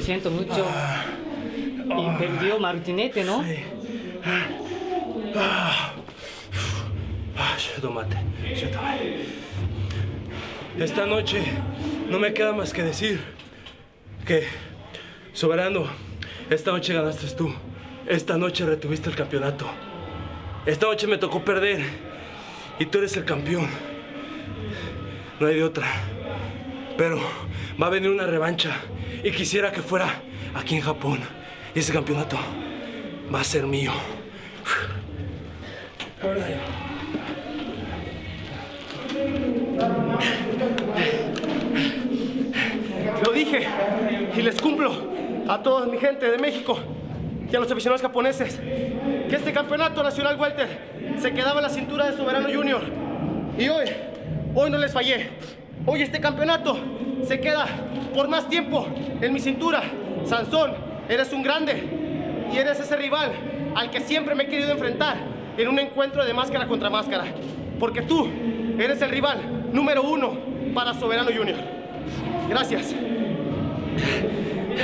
Lo siento mucho. Y perdió Martinete, ¿no? Ah, Shadomate, Shadomate. Esta noche no me queda más que decir que, soberano, esta noche ganaste tú. Esta noche retuviste el campeonato. Esta noche me tocó perder y tú eres el campeón. No hay de otra. Pero va a venir una revancha y quisiera que fuera aquí en Japón. Y ese campeonato va a ser mío. Lo dije y les cumplo a toda mi gente de México y a los aficionados japoneses que este campeonato nacional welter se quedaba en la cintura de Soberano Junior. Y hoy, hoy no les fallé. Hoy este campeonato se queda por más tiempo en mi cintura. Sansón, eres un grande y eres ese rival al que siempre me he querido enfrentar en un encuentro de máscara contra máscara. Porque tú eres el rival número uno para Soberano Junior. Gracias.